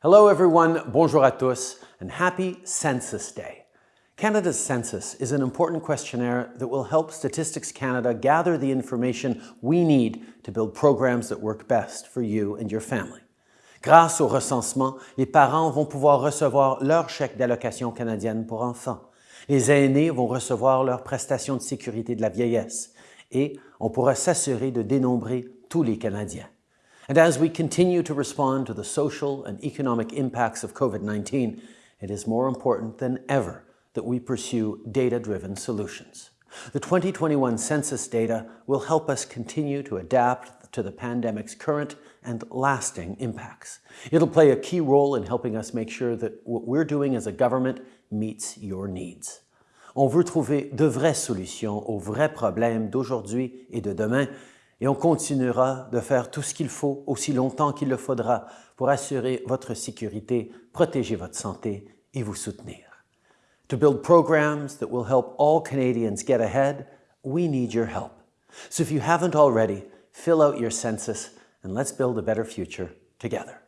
Hello everyone, bonjour à tous, and happy Census Day. Canada's census is an important questionnaire that will help Statistics Canada gather the information we need to build programs that work best for you and your family. Grâce au recensement, les parents vont pouvoir recevoir leur chèque d'allocation canadienne pour enfants. Les aînés vont recevoir leur prestation de sécurité de la vieillesse et on pourra s'assurer de dénombrer tous les Canadiens. And as we continue to respond to the social and economic impacts of COVID-19, it is more important than ever that we pursue data-driven solutions. The 2021 census data will help us continue to adapt to the pandemic's current and lasting impacts. It'll play a key role in helping us make sure that what we're doing as a government meets your needs. On veut trouver de vraies solutions aux vrais problèmes d'aujourd'hui et de demain et on continuera de faire tout ce qu'il faut aussi longtemps qu'il le faudra pour assurer votre sécurité, protéger votre santé et vous soutenir. To build programs that will help all Canadians get ahead, we need your help. So if you haven't already, fill out your census and let's build a better future together.